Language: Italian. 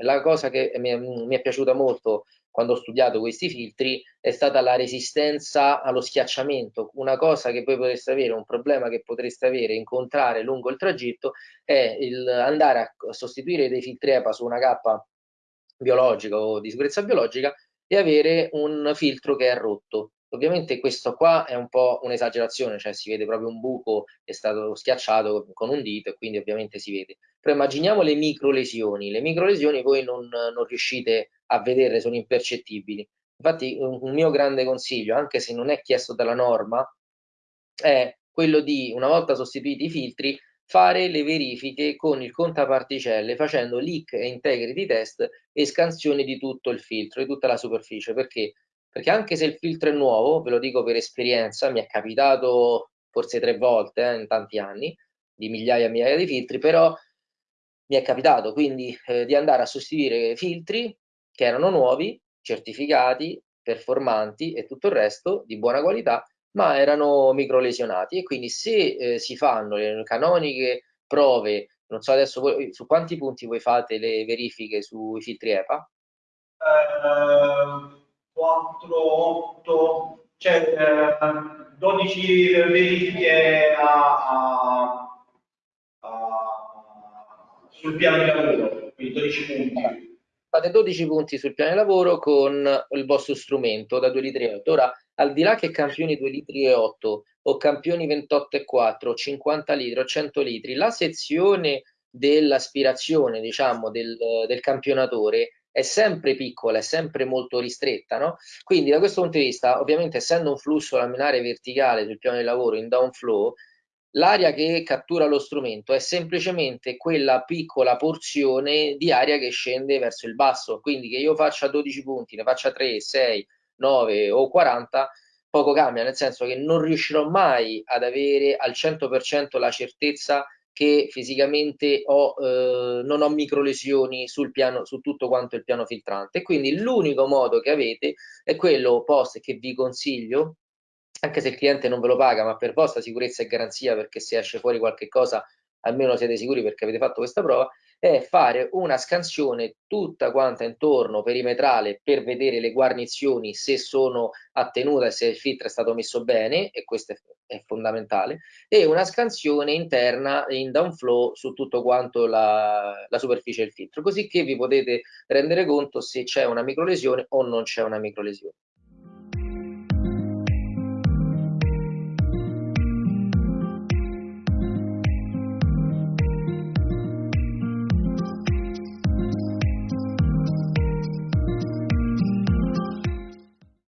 La cosa che mi, mi è piaciuta molto quando ho studiato questi filtri è stata la resistenza allo schiacciamento. Una cosa che voi potreste avere, un problema che potreste avere, incontrare lungo il tragitto, è il andare a sostituire dei filtri EPA su una cappa biologica o di sicurezza biologica e avere un filtro che è rotto. Ovviamente questo qua è un po' un'esagerazione, cioè si vede proprio un buco, è stato schiacciato con un dito e quindi ovviamente si vede. Però immaginiamo le micro lesioni, le micro lesioni voi non, non riuscite a vederle, sono impercettibili. Infatti un, un mio grande consiglio, anche se non è chiesto dalla norma, è quello di, una volta sostituiti i filtri, fare le verifiche con il contaparticelle facendo leak e integrity test e scansione di tutto il filtro, di tutta la superficie. Perché? Perché anche se il filtro è nuovo, ve lo dico per esperienza, mi è capitato forse tre volte eh, in tanti anni, di migliaia e migliaia di filtri, però mi è capitato quindi eh, di andare a sostituire filtri che erano nuovi, certificati, performanti e tutto il resto di buona qualità, ma erano microlesionati e quindi se eh, si fanno le canoniche prove, non so adesso voi, su quanti punti voi fate le verifiche sui filtri EPA? Eh, 4, 8, cioè eh, 12 verifiche a, a, sul piano di lavoro, quindi 12 punti fate 12 punti sul piano di lavoro con il vostro strumento da 2 litri e 8. Ora, al di là che campioni 2 litri e 8 o campioni 28 e 4, 50 litri o 100 litri, la sezione dell'aspirazione, diciamo, del, del campionatore è sempre piccola, è sempre molto ristretta, no? Quindi da questo punto di vista, ovviamente essendo un flusso laminare verticale sul piano di lavoro in downflow, L'aria che cattura lo strumento è semplicemente quella piccola porzione di aria che scende verso il basso, quindi che io faccia 12 punti, ne faccia 3, 6, 9 o 40, poco cambia, nel senso che non riuscirò mai ad avere al 100% la certezza che fisicamente ho, eh, non ho microlesioni sul piano, su tutto quanto il piano filtrante. Quindi l'unico modo che avete è quello post che vi consiglio, anche se il cliente non ve lo paga, ma per vostra sicurezza e garanzia, perché se esce fuori qualche cosa almeno siete sicuri perché avete fatto questa prova, è fare una scansione tutta quanta intorno perimetrale per vedere le guarnizioni se sono a tenuta e se il filtro è stato messo bene, e questo è, è fondamentale, e una scansione interna in downflow su tutto quanto la, la superficie del filtro, così che vi potete rendere conto se c'è una microlesione o non c'è una microlesione.